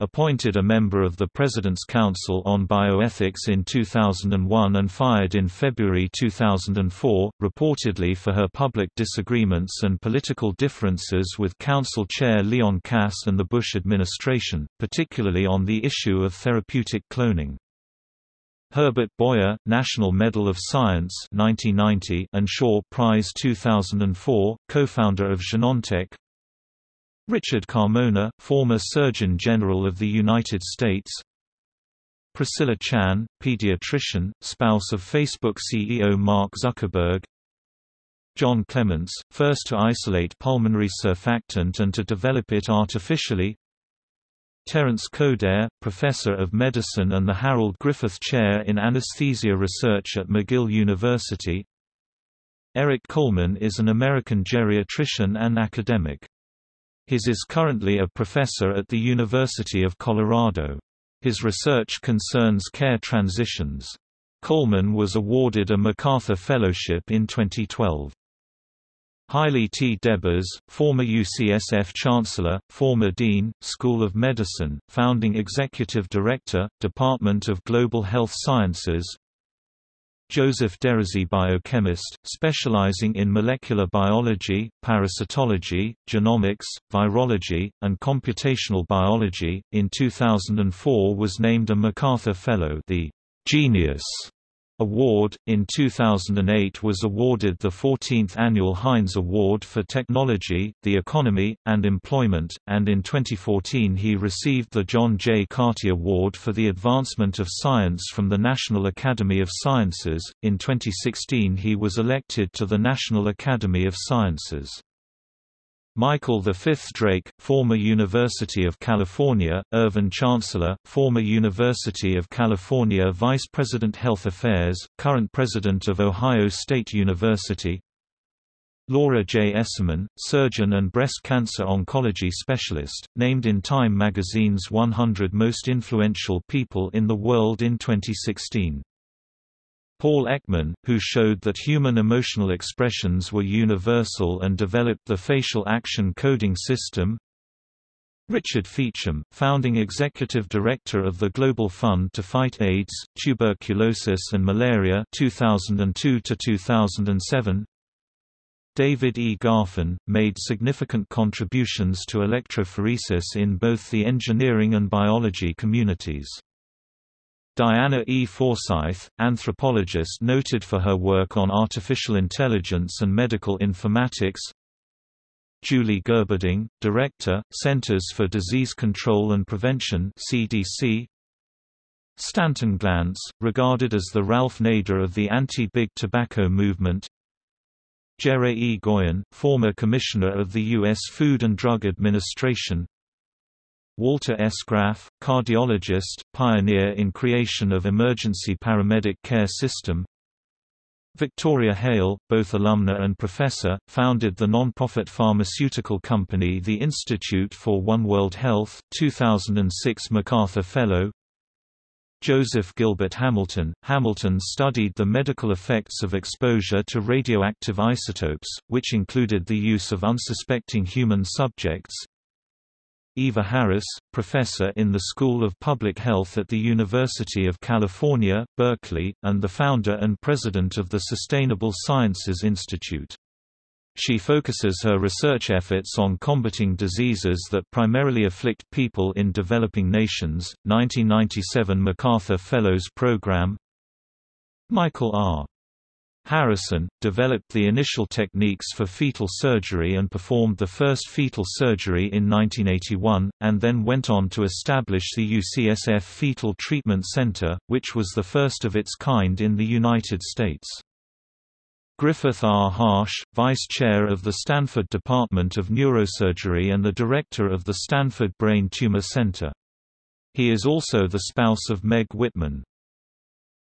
appointed a member of the President's Council on Bioethics in 2001 and fired in February 2004, reportedly for her public disagreements and political differences with Council Chair Leon Kass and the Bush administration, particularly on the issue of therapeutic cloning. Herbert Boyer, National Medal of Science 1990 and Shaw Prize 2004, co-founder of Genentech, Richard Carmona, former Surgeon General of the United States. Priscilla Chan, pediatrician, spouse of Facebook CEO Mark Zuckerberg. John Clements, first to isolate pulmonary surfactant and to develop it artificially. Terence Coderre, professor of medicine and the Harold Griffith Chair in Anesthesia Research at McGill University. Eric Coleman is an American geriatrician and academic. His is currently a professor at the University of Colorado. His research concerns care transitions. Coleman was awarded a MacArthur Fellowship in 2012. Haile T. Debas, former UCSF Chancellor, former Dean, School of Medicine, founding Executive Director, Department of Global Health Sciences, Joseph Derisi biochemist, specializing in molecular biology, parasitology, genomics, virology, and computational biology, in 2004 was named a MacArthur Fellow the Genius Award. In 2008 was awarded the 14th annual Heinz Award for Technology, the Economy, and Employment, and in 2014 he received the John J. Carty Award for the Advancement of Science from the National Academy of Sciences. In 2016 he was elected to the National Academy of Sciences. Michael V. Drake, former University of California, Irvine Chancellor, former University of California Vice President Health Affairs, current President of Ohio State University Laura J. Esserman, surgeon and breast cancer oncology specialist, named in Time magazine's 100 Most Influential People in the World in 2016. Paul Ekman, who showed that human emotional expressions were universal and developed the facial action coding system Richard Feachem, founding executive director of the Global Fund to Fight AIDS, Tuberculosis and Malaria 2002 2007 David E. Garfin, made significant contributions to electrophoresis in both the engineering and biology communities. Diana E. Forsyth, anthropologist noted for her work on artificial intelligence and medical informatics Julie Gerberding, Director, Centers for Disease Control and Prevention CDC. Stanton Glantz, regarded as the Ralph Nader of the anti-big tobacco movement Jerry E. Goyen, former Commissioner of the U.S. Food and Drug Administration Walter S. Graf, cardiologist, pioneer in creation of emergency paramedic care system Victoria Hale, both alumna and professor, founded the non-profit pharmaceutical company the Institute for One World Health 2006 MacArthur Fellow Joseph Gilbert Hamilton Hamilton studied the medical effects of exposure to radioactive isotopes, which included the use of unsuspecting human subjects, Eva Harris, professor in the School of Public Health at the University of California, Berkeley, and the founder and president of the Sustainable Sciences Institute. She focuses her research efforts on combating diseases that primarily afflict people in developing nations. 1997 MacArthur Fellows Program Michael R. Harrison, developed the initial techniques for fetal surgery and performed the first fetal surgery in 1981, and then went on to establish the UCSF Fetal Treatment Center, which was the first of its kind in the United States. Griffith R. Harsh, Vice Chair of the Stanford Department of Neurosurgery and the Director of the Stanford Brain Tumor Center. He is also the spouse of Meg Whitman.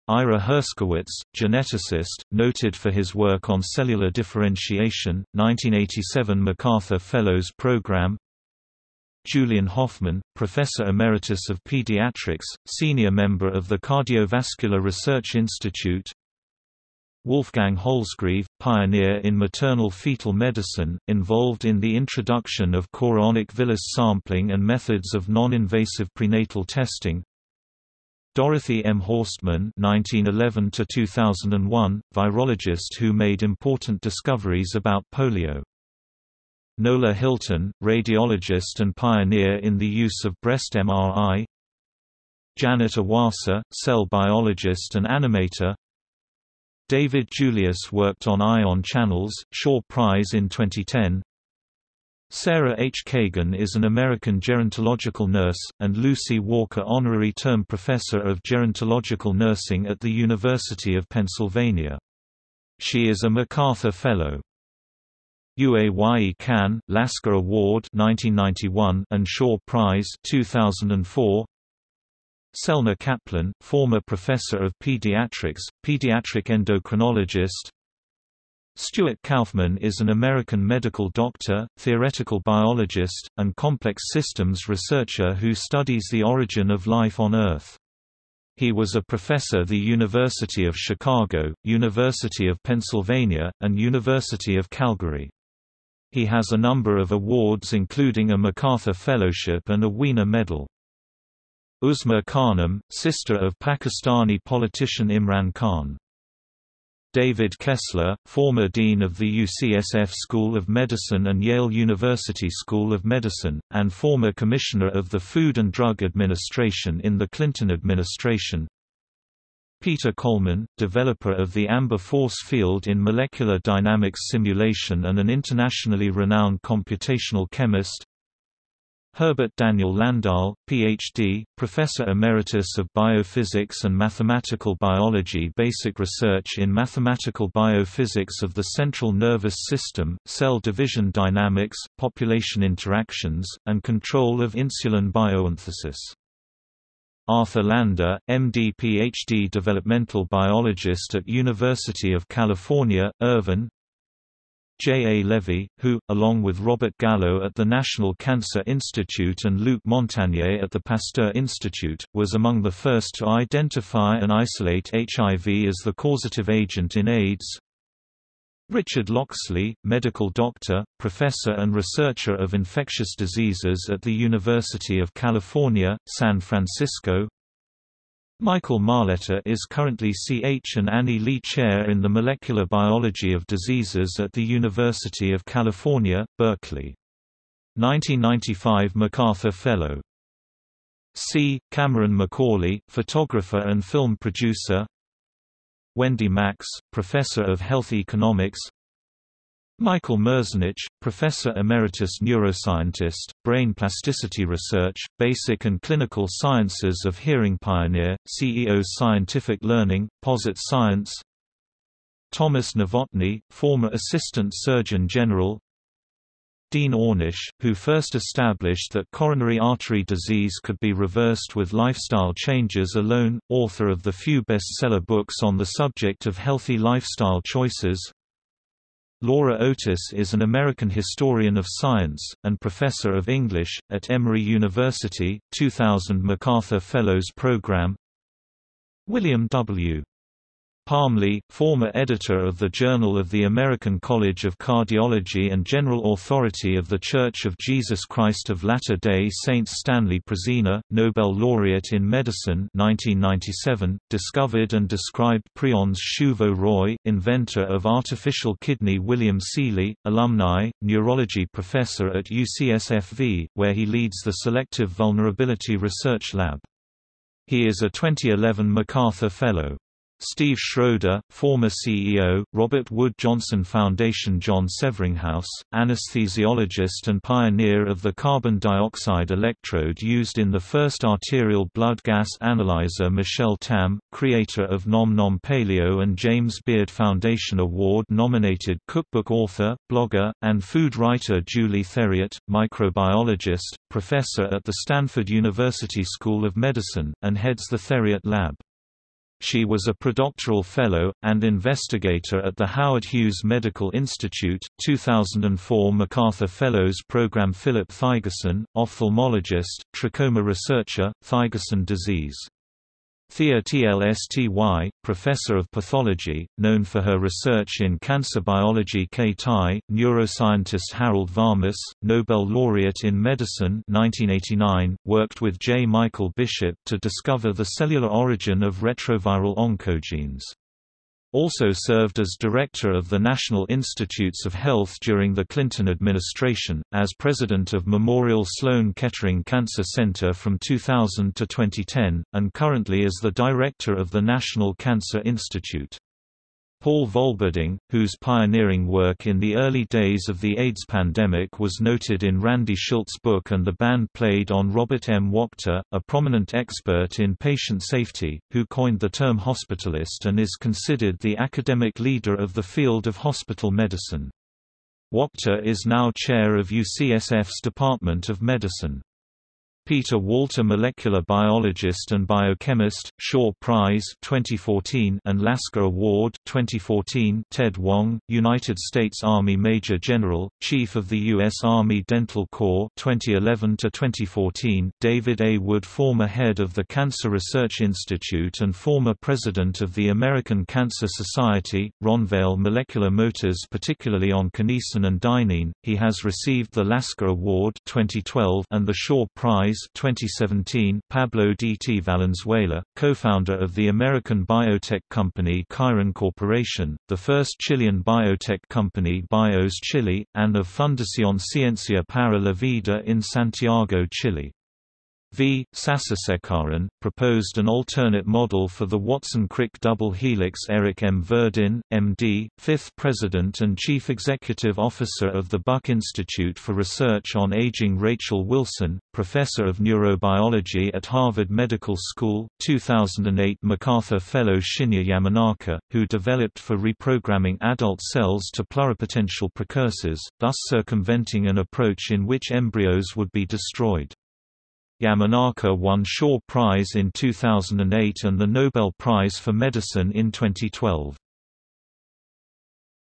Ira Herskowitz, geneticist, noted for his work on cellular differentiation, 1987 MacArthur Fellows Program. Julian Hoffman, Professor Emeritus of Pediatrics, Senior Member of the Cardiovascular Research Institute. Wolfgang Holzgreve, pioneer in maternal fetal medicine, involved in the introduction of chorionic villus sampling and methods of non-invasive prenatal testing Dorothy M. Horstman (1911–2001), virologist who made important discoveries about polio. Nola Hylton, radiologist and pioneer in the use of breast MRI. Janet Iwasa, cell biologist and animator. David Julius worked on ion channels, Shaw Prize in 2010. Sarah H. Kagan is an American gerontological nurse, and Lucy Walker Honorary Term Professor of Gerontological Nursing at the University of Pennsylvania. She is a MacArthur Fellow. Uaye Khan, Lasker Award 1991 and Shaw Prize 2004. Selma Kaplan, former professor of pediatrics, pediatric endocrinologist, Stuart Kauffman is an American medical doctor, theoretical biologist, and complex systems researcher who studies the origin of life on Earth. He was a professor at the University of Chicago, University of Pennsylvania, and University of Calgary. He has a number of awards including a MacArthur Fellowship and a Wiener Medal. Uzma Khanum, sister of Pakistani politician Imran Khan. David Kessler, former dean of the UCSF School of Medicine and Yale University School of Medicine, and former commissioner of the Food and Drug Administration in the Clinton administration. Peter Kollman, developer of the Amber force field in molecular dynamics simulation and an internationally renowned computational chemist Herbert Daniel Landahl, Ph.D., Professor Emeritus of Biophysics and Mathematical Biology Basic research in mathematical biophysics of the central nervous system, cell division dynamics, population interactions, and control of insulin biosynthesis Arthur Lander, MD Ph.D. developmental biologist at University of California, Irvine J. A. Levy, who, along with Robert Gallo at the National Cancer Institute and Luc Montagnier at the Pasteur Institute, was among the first to identify and isolate HIV as the causative agent in AIDS. Richard Locksley, medical doctor, professor and researcher of infectious diseases at the University of California, San Francisco Michael Marletta is currently C.H. and Annie Lee Chair in the Molecular Biology of Diseases at the University of California, Berkeley. 1995 MacArthur Fellow C. Cameron Macauley, photographer and film producer Wendy Max, Professor of Health Economics Michael Merzenich, Professor Emeritus Neuroscientist, Brain Plasticity Research, Basic and Clinical Sciences of Hearing Pioneer, CEO Scientific Learning, Posit Science Thomas Novotny, former Assistant Surgeon General Dean Ornish, who first established that coronary artery disease could be reversed with lifestyle changes alone, author of the few bestseller books on the subject of healthy lifestyle choices. Laura Otis is an American historian of science, and professor of English, at Emory University, 2000 MacArthur Fellows Program William W. Parmley, former editor of the Journal of the American College of Cardiology and General Authority of The Church of Jesus Christ of Latter-day Saints Stanley Prusiner, Nobel laureate in medicine 1997, discovered and described prions Shuvo Roy, inventor of artificial kidney William Seeley, alumni, neurology professor at UCSFV, where he leads the Selective Vulnerability Research Lab. He is a 2011 MacArthur Fellow. Steve Schroeder, former CEO, Robert Wood Johnson Foundation John Severinghaus, anesthesiologist and pioneer of the carbon dioxide electrode used in the first arterial blood gas analyzer Michelle Tam, creator of Nom Nom Paleo and James Beard Foundation Award-nominated cookbook author, blogger, and food writer Julie Theriot, microbiologist, professor at the Stanford University School of Medicine, and heads the Theriot Lab. She was a predoctoral fellow, and investigator at the Howard Hughes Medical Institute, 2004 MacArthur Fellows Program Philip Thygeson, ophthalmologist, trachoma researcher, Thygeson disease Thea Tlsty, professor of pathology, known for her research in cancer biology Kay Tye, neuroscientist Harold Varmus, Nobel laureate in medicine 1989, worked with J. Michael Bishop to discover the cellular origin of retroviral oncogenes also served as director of the National Institutes of Health during the Clinton administration, as president of Memorial Sloan Kettering Cancer Center from 2000 to 2010, and currently as the director of the National Cancer Institute. Paul Volberding, whose pioneering work in the early days of the AIDS pandemic was noted in Randy Shilt's book and the band played on Robert M. Wachter, a prominent expert in patient safety, who coined the term hospitalist and is considered the academic leader of the field of hospital medicine. Wachter is now chair of UCSF's Department of Medicine. Peter Walter molecular biologist and biochemist, Shaw Prize 2014 and Lasker Award 2014 Ted Wong, United States Army Major General, Chief of the U.S. Army Dental Corps 2011 to 2014 David A. Wood former head of the Cancer Research Institute and former president of the American Cancer Society, Ron Vale Molecular Motors particularly on kinesin and dynein, he has received the Lasker Award 2012 and the Shaw Prize 2017 Pablo D. T. Valenzuela, co-founder of the American biotech company Chiron Corporation, the first Chilean biotech company Bios Chile, and of Fundación Ciencia para la Vida in Santiago, Chile. V. Sasisekharan, proposed an alternate model for the Watson-Crick double helix Eric M. Verdin, M.D., fifth president and chief executive officer of the Buck Institute for Research on Aging Rachel Wilson, professor of neurobiology at Harvard Medical School, 2008 MacArthur Fellow Shinya Yamanaka, who developed for reprogramming adult cells to pluripotential precursors, thus circumventing an approach in which embryos would be destroyed. Yamanaka won Shaw Prize in 2008 and the Nobel Prize for Medicine in 2012.